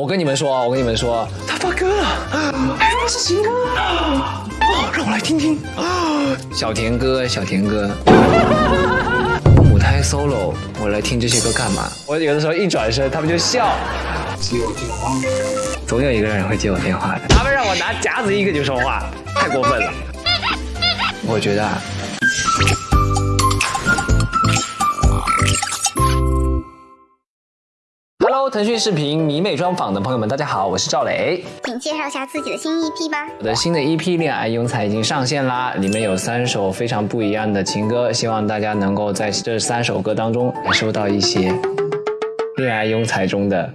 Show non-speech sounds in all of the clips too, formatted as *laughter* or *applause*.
我跟你们说，我跟你们说，他发歌了，哎，是情歌，哦，让我来听听，小甜歌，小田歌，母胎 solo，我来听这些歌干嘛？我有的时候一转身，他们就笑。接我电话，总有一个人会接我电话的。他们让我拿夹子一个就说话，太过分了。我觉得。啊。腾讯视频迷妹专访的朋友们，大家好，我是赵磊，请介绍一下自己的新 EP 吧。我的新的 EP《恋爱庸才》已经上线啦，里面有三首非常不一样的情歌，希望大家能够在这三首歌当中感受到一些恋爱庸才中的。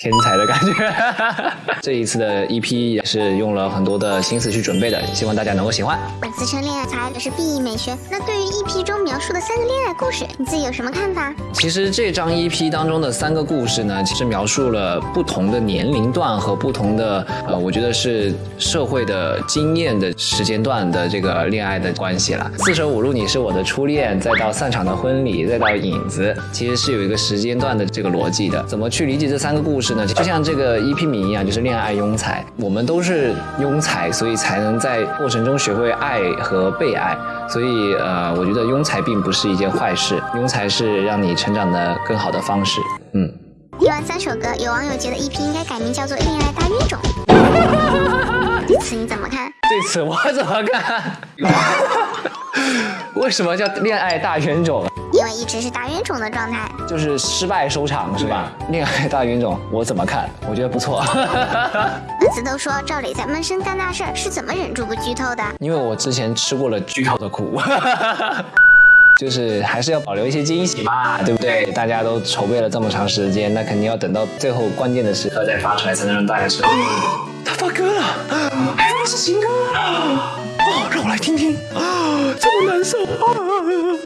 天才的感觉，*laughs* 这一次的 EP 也是用了很多的心思去准备的，希望大家能够喜欢。本次称恋爱才也是 B E 美学，那对于 EP 中描述的三个恋爱故事，你自己有什么看法？其实这张 EP 当中的三个故事呢，其实描述了不同的年龄段和不同的呃，我觉得是社会的经验的时间段的这个恋爱的关系了。四舍五入，你是我的初恋，再到散场的婚礼，再到影子，其实是有一个时间段的这个逻辑的。怎么去理解这三个故事？就像这个 EP 名一样，就是恋爱庸才。我们都是庸才，所以才能在过程中学会爱和被爱。所以，呃，我觉得庸才并不是一件坏事，庸才是让你成长的更好的方式。嗯。听完三首歌，有网友觉得 EP 应该改名叫做《恋爱大冤种》。*laughs* 对此你怎么看？对此我怎么看？*laughs* 为什么叫恋爱大冤种？因为一直是大冤种的状态，就是失败收场是吧？恋爱大冤种，我怎么看？我觉得不错。*laughs* 粉丝都说赵磊在闷声干大事，是怎么忍住不剧透的？因为我之前吃过了剧透的苦，*laughs* 就是还是要保留一些惊喜嘛，对不对？大家都筹备了这么长时间，那肯定要等到最后关键的时刻再发出来，才能让大家知道 *gasps* 他发歌了，还是新歌。*gasps* 哦，让我来听听啊，这么难受啊！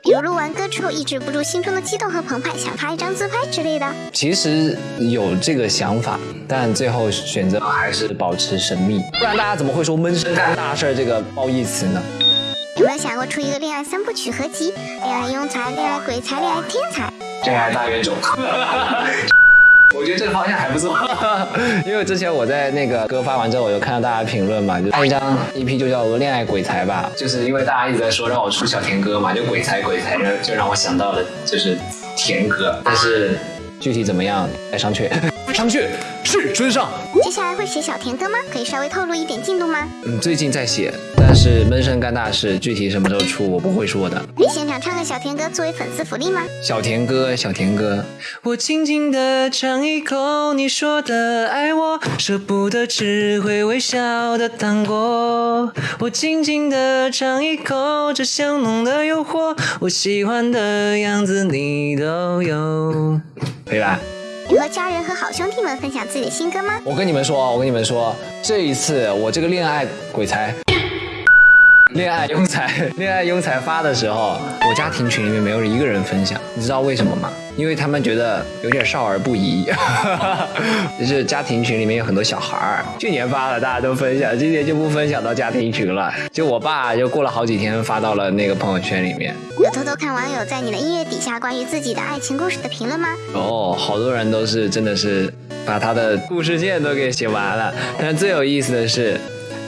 比如录完歌之后抑制不住心中的激动和澎湃，想发一张自拍之类的。其实有这个想法，但最后选择还是保持神秘，不然大家怎么会说闷声干大事这个褒义词呢？有没有想过出一个恋爱三部曲合集？恋爱庸才、恋爱鬼才、恋爱天才？恋爱大冤种。*laughs* 我觉得这个方向还不错，*laughs* 因为之前我在那个歌发完之后，我就看到大家评论嘛，就一张 EP 就叫做《恋爱鬼才》吧，就是因为大家一直在说让我出小甜歌嘛，就鬼才鬼才，就让我想到了就是甜歌，但是具体怎么样，待商榷。商榷，是尊上。接下来会写小甜歌吗？可以稍微透露一点进度吗？嗯，最近在写，但是闷声干大事，具体什么时候出我不会说的。可以现场唱个小甜歌作为粉丝福利吗？小甜歌，小甜歌，我轻轻的尝一口你说的爱我，舍不得只会微笑的糖果。我轻轻的尝一口这香浓的诱惑，我喜欢的样子你都有，可以吧？和家人和好兄弟们分享自己的新歌吗？我跟你们说，我跟你们说，这一次我这个恋爱鬼才。恋爱庸才，恋爱庸才发的时候，我家庭群里面没有一个人分享，你知道为什么吗？因为他们觉得有点少儿不宜，*laughs* 就是家庭群里面有很多小孩儿，去年发了大家都分享，今年就不分享到家庭群了。就我爸就过了好几天发到了那个朋友圈里面。有偷偷看网友在你的音乐底下关于自己的爱情故事的评论吗？哦，好多人都是真的是把他的故事线都给写完了，但是最有意思的是，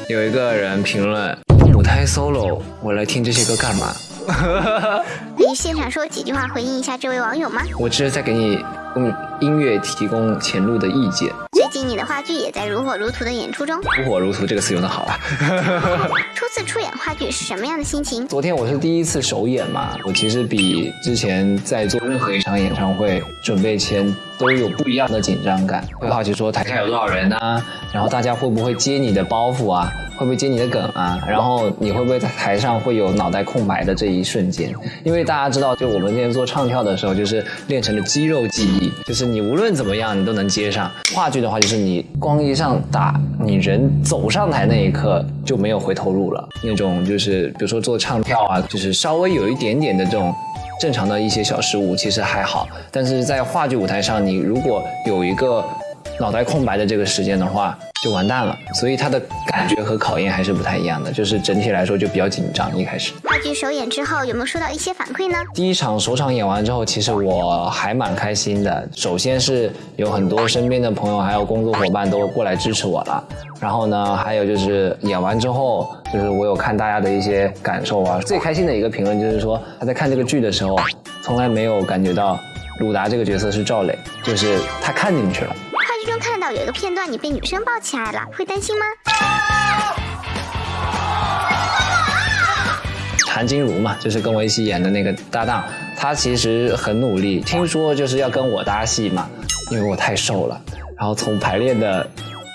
有一个人评论。开 solo，我来听这些歌干嘛？*laughs* 可以现场说几句话回应一下这位网友吗？我只是在给你用音乐提供前路的意见。最近你的话剧也在如火如荼的演出中。如火如荼这个词用的好啊！*laughs* *laughs* 初次出演话剧是什么样的心情？昨天我是第一次首演嘛，我其实比之前在做任何一场演唱会准备前都有不一样的紧张感，会好奇说台下有多少人啊，然后大家会不会接你的包袱啊，会不会接你的梗啊，然后你会不会在台上会有脑袋空白的这一瞬间？因为大家知道，就我们之前做唱跳的时候，就是练成了肌肉记忆，就是你无论怎么样，你都能接上。话剧的话。就是你光一上打，你人走上台那一刻就没有回头路了。那种就是比如说做唱跳啊，就是稍微有一点点的这种正常的一些小失误，其实还好。但是在话剧舞台上，你如果有一个脑袋空白的这个时间的话，就完蛋了。所以他的感觉和考验还是不太一样的，就是整体来说就比较紧张。一开始话剧首演之后，有没有收到一些反馈呢？第一场首场演完之后，其实我还蛮开心的。首先是有很多身边的朋友还有工作伙伴都过来支持我了，然后呢，还有就是演完之后，就是我有看大家的一些感受啊。最开心的一个评论就是说，他在看这个剧的时候，从来没有感觉到鲁达这个角色是赵磊，就是他看进去了。中看到有一个片段，你被女生抱起来了，会担心吗？韩金如嘛，就是跟我一起演的那个搭档，他其实很努力，听说就是要跟我搭戏嘛，因为我太瘦了，然后从排练的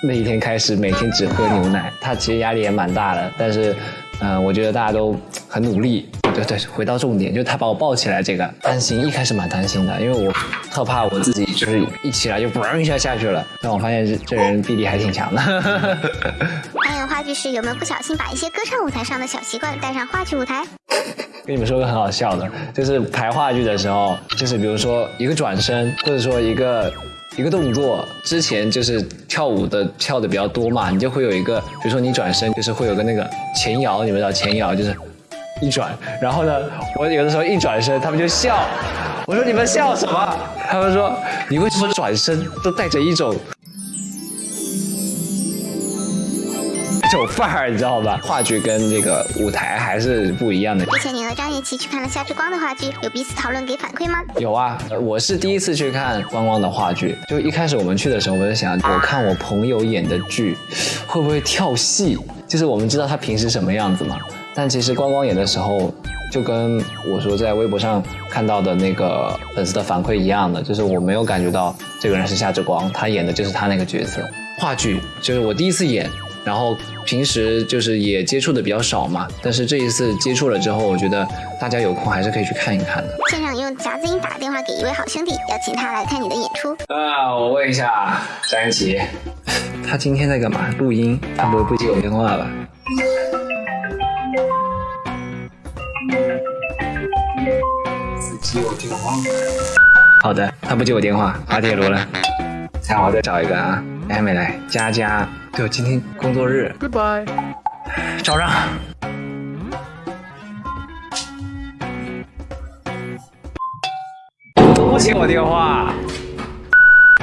那一天开始，每天只喝牛奶，他其实压力也蛮大的，但是，嗯、我觉得大家都很努力。对对，回到重点，就他把我抱起来这个担心，一开始蛮担心的，因为我特怕我自己就是一起来就嘣一下下去了，但我发现这这人臂力还挺强的。*laughs* 还有话剧时有没有不小心把一些歌唱舞台上的小习惯带上话剧舞台？*laughs* 跟你们说个很好笑的，就是排话剧的时候，就是比如说一个转身，或者说一个一个动作，之前就是跳舞的跳的比较多嘛，你就会有一个，比如说你转身，就是会有个那个前摇，你们知道前摇就是一转，然后呢，我有的时候一转身，他们就笑，我说你们笑什么？他们说你为什么转身都带着一种。一种范儿，你知道吧？话剧跟这个舞台还是不一样的。之前你和张雨绮去看了夏之光的话剧，有彼此讨论给反馈吗？有啊，呃我是第一次去看光光的话剧。就一开始我们去的时候，我就想，我看我朋友演的剧，会不会跳戏？就是我们知道他平时什么样子嘛。但其实光光演的时候，就跟我说在微博上看到的那个粉丝的反馈一样的，就是我没有感觉到这个人是夏之光，他演的就是他那个角色。话剧就是我第一次演，然后平时就是也接触的比较少嘛，但是这一次接触了之后，我觉得大家有空还是可以去看一看的。现场用夹子音打电话给一位好兄弟，邀请他来看你的演出。啊，我问一下张安琪，*laughs* 他今天在干嘛？录音？他不会不接我电话吧？接我电话。好的，他不接我电话，滑铁卢了。看我再找一个啊，还没来。佳佳，对，今天工作日。Goodbye。找让。都不接我电话。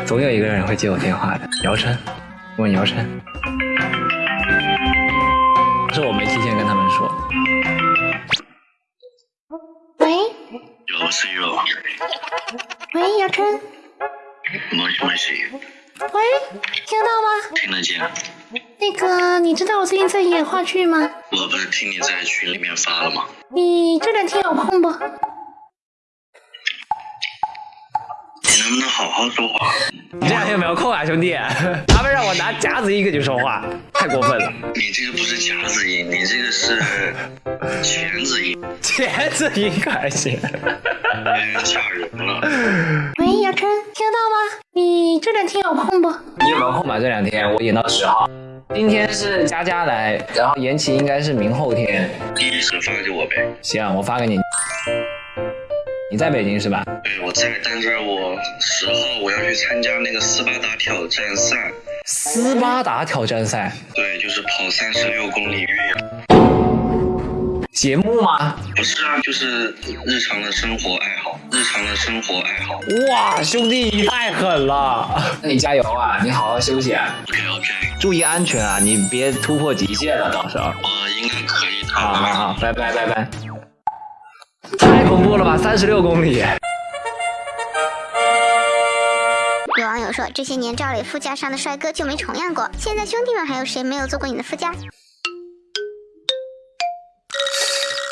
总有一个人会接我电话的。姚琛，问姚琛，那个，你知道我最近在演话剧吗？我不是听你在群里面发了吗？你这两天有空不？你能不能好好说话？你这两天有没有空啊，兄弟？*laughs* 他们让我拿夹子音跟你说话，太过分了。你这个不是夹子音，你这个是钳子音，*laughs* 钳子音还行。有点吓人了。喂，姚琛，听得到吗？你这两天有空不？你有没有空吧？这两天我演到十号，今天是佳佳来，然后延期应该是明后天。第一时发给我呗。行，我发给你。你在北京是吧？对，我在，但是我十号我要去参加那个斯巴达挑战赛。斯巴达挑战赛对，就是跑三十六公里越野。节目吗？不是啊，就是日常的生活爱好，日常的生活爱好。哇，兄弟你太狠了！那你加油啊，你好好休息啊，OK OK，注意安全啊，你别突破极限了，到时候。我应该可以的。好好好，拜拜拜拜。太恐怖了吧，三十六公里！有网友说，这些年赵磊副驾上的帅哥就没重样过。现在兄弟们还有谁没有坐过你的副驾？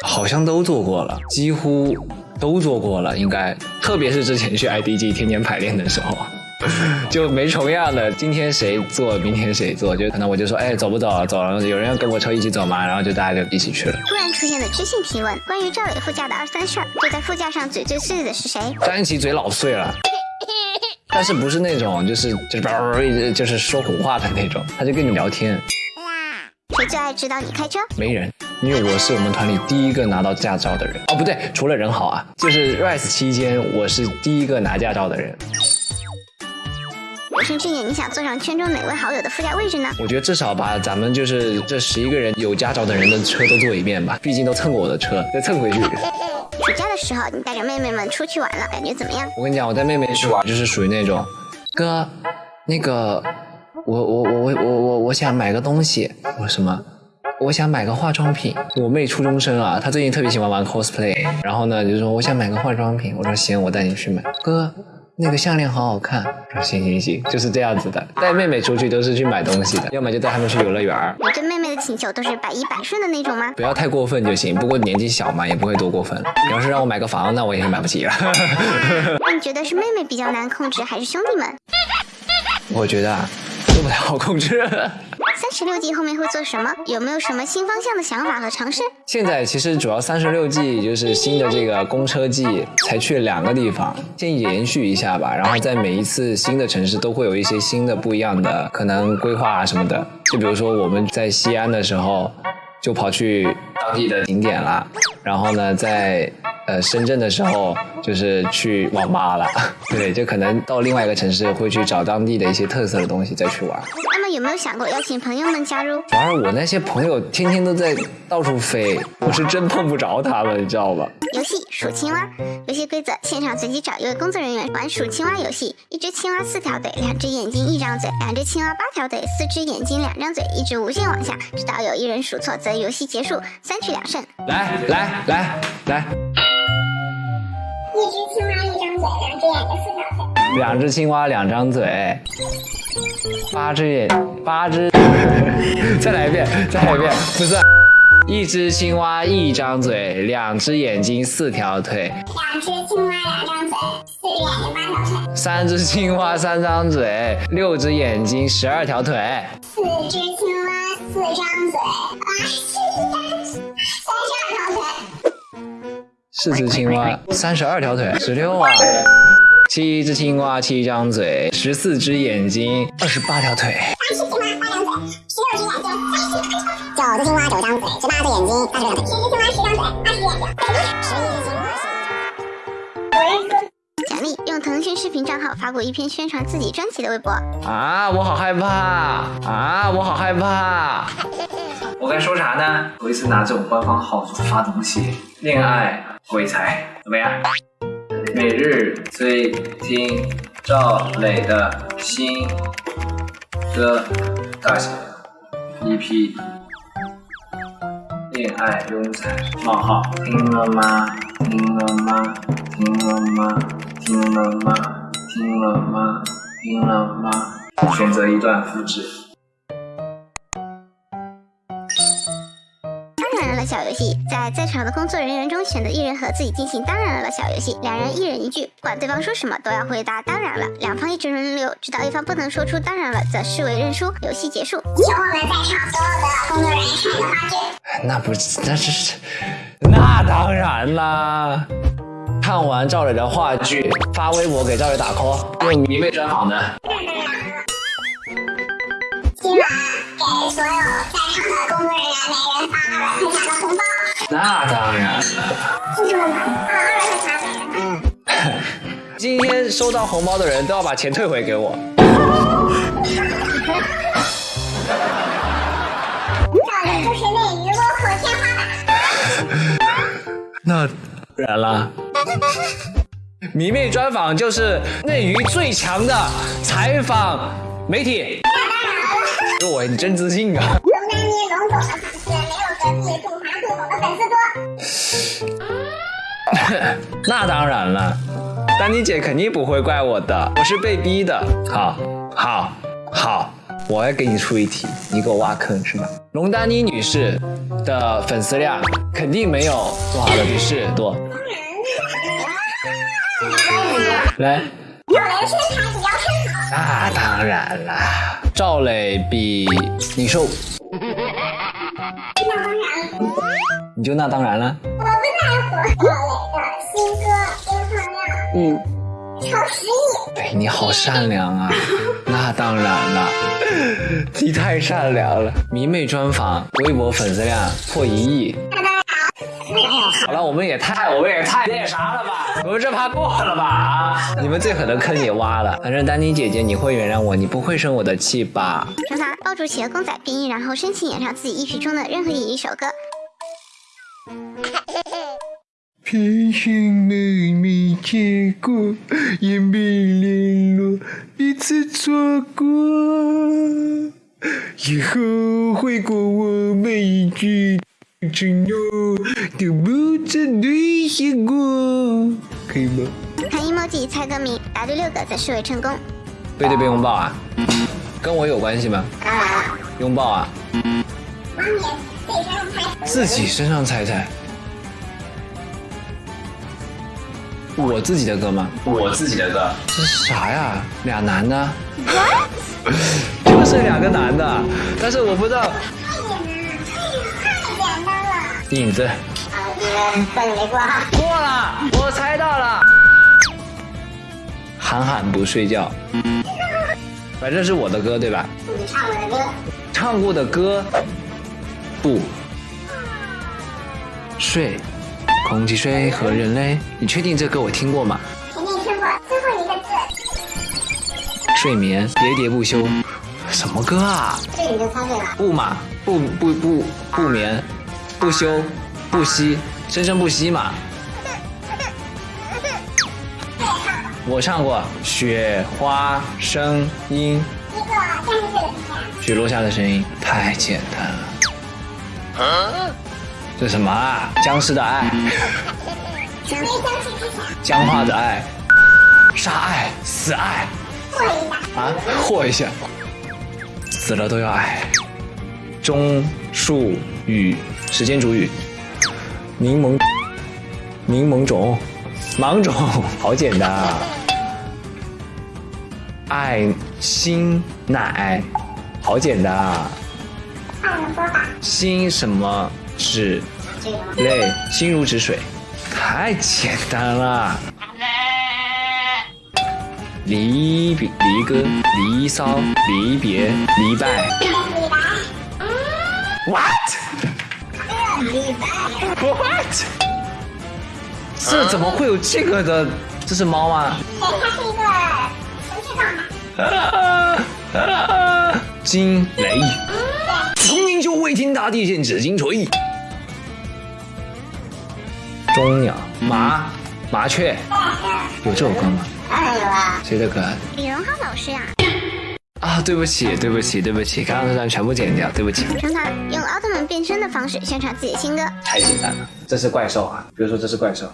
好像都做过了，几乎都做过了，应该。特别是之前去 IDG 天天排练的时候，*laughs* 就没重样的。今天谁做，明天谁做，就可能我就说，哎，走不走？走了，有人要跟我车一起走吗？然后就大家就一起去了。突然出现的知性提问，关于赵磊副驾的二三事儿，坐在副驾上嘴最碎的是谁？张安琪嘴老碎了。*laughs* 但是不是那种就是就是叭一直就是说胡话的那种，他就跟你聊天，谁最爱指导你开车？没人，因为我是我们团里第一个拿到驾照的人。哦，不对，除了人好啊，就是 Rise 期间我是第一个拿驾照的人。有生之年，你想坐上圈中哪位好友的副驾位置呢？我觉得至少把咱们就是这十一个人有驾照的人的车都坐一遍吧，毕竟都蹭过我的车，再蹭回去。暑假的时候，你带着妹妹们出去玩了，感觉怎么样？我跟你讲，我带妹妹去玩，就是属于那种，哥，那个，我我我我我我我想买个东西，我说什么？我想买个化妆品。我妹初中生啊，她最近特别喜欢玩 cosplay，然后呢就说我想买个化妆品，我说行，我带你去买。哥，那个项链好好看，我说行行行，就是这样子的。带妹妹出去都是去买东西的，要么就带她们去游乐园儿，你对妹妹的请求都是百依百顺的那种吗？不要太过分就行。不过年纪小嘛，也不会多过分。你要是让我买个房，那我也是买不起了。那 *laughs* 你觉得是妹妹比较难控制，还是兄弟们？我觉得啊，都不太好控制。三十六计后面会做什么？有没有什么新方向的想法和尝试？现在其实主要三十六计就是新的这个公车计，才去两个地方，先延续一下吧。然后在每一次新的城市都会有一些新的不一样的可能规划啊什么的。就比如说我们在西安的时候，就跑去当地的景点了。然后呢，在呃深圳的时候，就是去网吧了。*laughs* 对，就可能到另外一个城市会去找当地的一些特色的东西再去玩。那么有没有想过邀请朋友们加入？主要是我那些朋友天天都在到处飞，我是真碰不着他们，你知道吧？游戏数青蛙，游戏规则：现场随机找一位工作人员玩数青蛙游戏。一只青蛙四条腿，两只眼睛一张嘴；两只青蛙八条腿，四只眼睛两张嘴，一直无限往下，直到有一人数错，则游戏结束，三局两胜。来来来来，一只青蛙一张嘴，两只眼睛四条腿。两只青蛙两张嘴，八只眼八只，*laughs* 再来一遍，再来一遍，不是。一只青蛙一张嘴，两只眼睛四条腿，两只青蛙两张嘴，四只眼睛八条腿。三只青蛙三张嘴，六只眼睛十二条腿，四只青蛙四张嘴，啊，是三十四只青蛙三十二条腿，十六啊。七只青蛙七张嘴，十四只眼睛二十八条腿，八只青蛙八张嘴，十六只眼睛三十九只青蛙九张嘴，十八只眼睛二十六条腿。十只青蛙十张嘴，二十眼睛。十一只青蛙十奖励用腾讯视频账号发布一篇宣传自己专辑的微博。啊，我好害怕啊，我好害怕。我该说啥呢？头一次拿这种官方号发东西，恋爱鬼才怎么样？每日追听赵磊的新歌大写 EP，恋爱庸才冒号听了吗？听了吗？听了吗？听了吗？听了吗？听了吗？选择一段复制。小游戏在在场的工作人员中选择一人和自己进行当然了小游戏，两人一人一句，不管对方说什么都要回答当然了，两方一直轮流，直到一方不能说出当然了，则视为认输，游戏结束。请我们在场所有的工作人员看一个话剧。那不是，那是，那当然啦。看完赵磊的话剧，发微博给赵磊打 call，用迷妹专访的。给所有在场的工作人员每人发二百块钱的红包，那当然了。记住了吗？啊，二百块钱每人。今天收到红包的人都要把钱退回给我。赵磊就是内娱落后天花板。那不然了。迷妹专访就是内娱最强的采访媒体。我你真自信啊！龙丹妮龙总的粉丝没有隔壁中华最红的粉丝多。那当然了，丹妮姐肯定不会怪我的，我是被逼的。好，好，好，我要给你出一题，你给我挖坑是吧？龙丹妮女士的粉丝量肯定没有做好的女士多。来，赵雷的身材比姚晨好。那当然啦，赵磊比你瘦，那当然了，你就那当然了。我不在乎赵磊的新歌播放量嗯，超十亿。对你好善良啊，那当然了，*laughs* 你太善良了。迷妹专访，微博粉丝量破一亿。我们也太我们也太那啥了吧？我们这趴过了吧？啊！你们最狠的坑也挖了。反正丹妮姐姐，你会原谅我，你不会生我的气吧？惩罚：抱住企鹅公仔闭音，然后深情演唱自己意识中的任何一首歌。偏心没没见过，也没联络，彼此错过。以后悔过我每一句承诺，都不曾兑现过，可以吗？看 emoji 猜歌名，答对六个则视为成功。背对背拥抱啊？跟我有关系吗？拥抱啊？自己身上猜猜。我自己的歌吗？我自己的歌。这是啥呀？俩男的。就是两个男的，但是我不知道。影子。算你没过。过了，我猜到了。韩寒不睡觉。反正是我的歌对吧？你唱我的歌。唱过的歌。不。睡。空气、水和人类，你确定这歌我听过吗？肯定听过，最后一个字。睡眠，喋喋不休，什么歌啊？这你就猜对了。不嘛，不不不不眠，不休，不息，生生不息嘛。我唱过雪花声音。雪落下的声音，太简单了。这什么啊？僵尸的爱，僵化的爱，杀爱，死爱，啊，霍一下，死了都要爱。钟树雨，时间煮雨，柠檬，柠檬种，芒种，*laughs* 好简单啊。爱心奶，好简单啊。心什么？止泪，心如止水，太简单了。离别、离歌、离骚、离别、离拜。What？What？这怎么会有这个的？这是猫吗？它是一个程序上惊雷。从明就未听大地震紫金锤。钟鸟、麻、麻雀，有这首歌吗？当然有啊。谁的歌？李荣浩老师呀。啊，对不起，对不起，对不起，刚刚那段全部剪掉，对不起。奥特曼变身的方式宣传自己的新歌。太简单了，这是怪兽啊！比如说这是怪兽。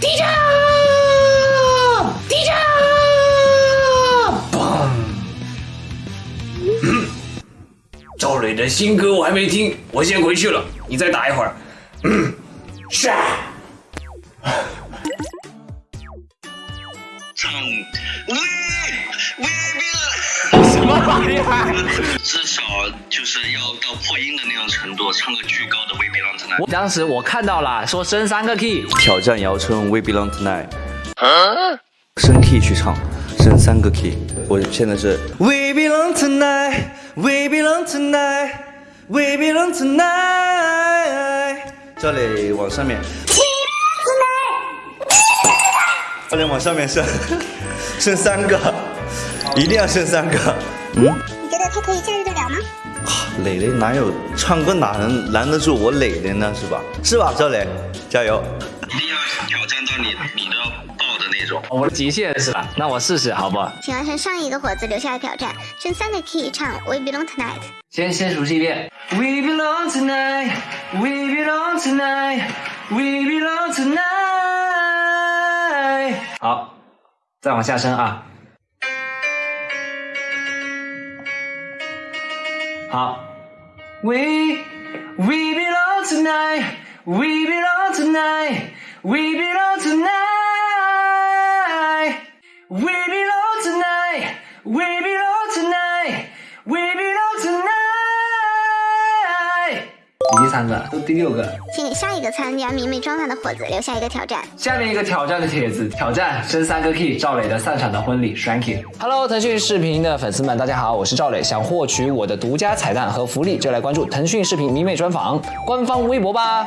地震！地震！嘣！赵磊的新歌我还没听，我先回去了，你再打一会儿。是。唱什么玩意儿？至少就是要到破音的那种程度，唱个巨高的 We Belong Tonight。当时我看到了，说升三个 key，挑战姚春 We Belong Tonight，升 key 去唱，升三个 key。我现在是 We Belong Tonight，We Belong Tonight，We Belong Tonight。这里往上面。这里往上面升，升三个，一定要升三个。嗯，你觉得他可以驾驭得了吗？磊磊哪有唱歌哪能拦得住我磊磊呢？是吧？是吧，赵磊，加油！一定要挑战到你你都要爆的那种。我的极限是吧？那我试试，好不好？请完成上一个伙子留下的挑战，升三个 key 唱 We Belong Tonight。先先熟悉一遍。We belong tonight, we belong tonight, we belong tonight。好，再往下升啊。好，We we belong tonight, we belong tonight, we belong tonight, we belong tonight, we belong tonight, we belong 第三个，都第六个。请给下一个参加迷妹专访的伙子留下一个挑战。下面一个挑战的帖子，挑战生三个 key，赵磊的散场的婚礼 s h a n k y Hello，腾讯视频的粉丝们，大家好，我是赵磊。想获取我的独家彩蛋和福利，就来关注腾讯视频迷妹专访官方微博吧。